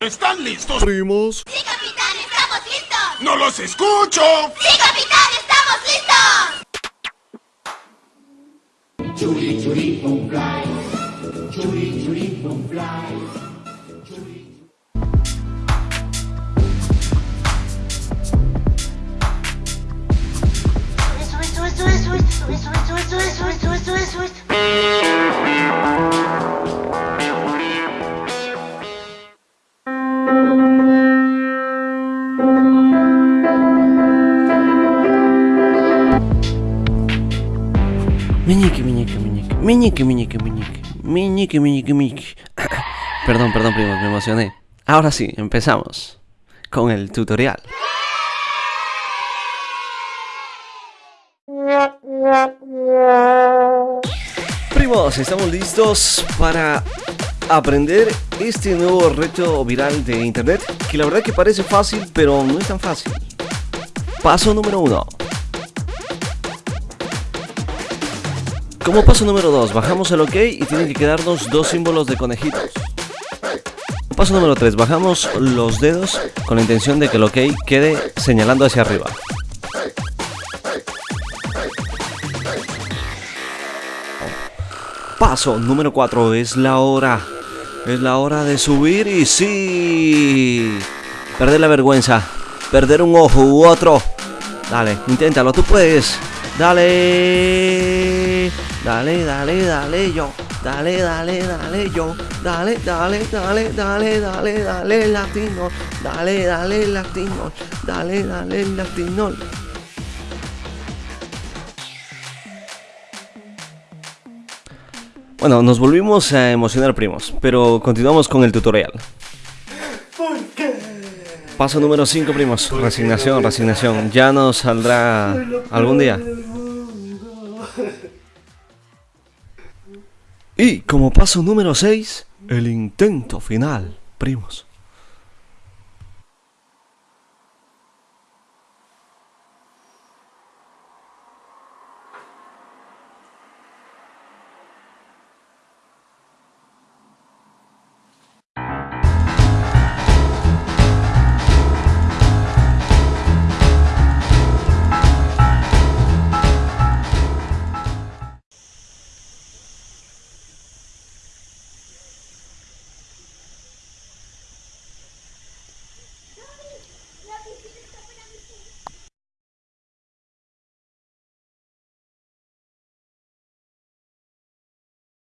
¿Están listos? Primos. ¡Sí, capitán! ¡Estamos listos! ¡No los escucho! ¡Sí, capitán! ¡Estamos listos! Meñique, meñique, meñique. Meñique, meñique, meñique. Meñique. Perdón, perdón, primos, me emocioné. Ahora sí, empezamos con el tutorial. Primos, estamos listos para aprender este nuevo reto viral de internet que la verdad que parece fácil, pero no es tan fácil. Paso número uno. Como paso número 2, bajamos el OK y tienen que quedarnos dos símbolos de conejitos. Paso número 3, bajamos los dedos con la intención de que el OK quede señalando hacia arriba. Paso número 4, es la hora. Es la hora de subir y sí. Perder la vergüenza. Perder un ojo u otro. Dale, inténtalo, tú puedes. Dale. Dale, dale, dale yo. Dale, dale, dale yo. Dale, dale, dale, dale, dale, dale, latino. Dale, dale, latino. Dale, dale, latino. Bueno, nos volvimos a emocionar, primos, pero continuamos con el tutorial. Paso número 5, primos. Resignación, resignación. Ya nos saldrá algún día. Y como paso número 6, el intento final, primos.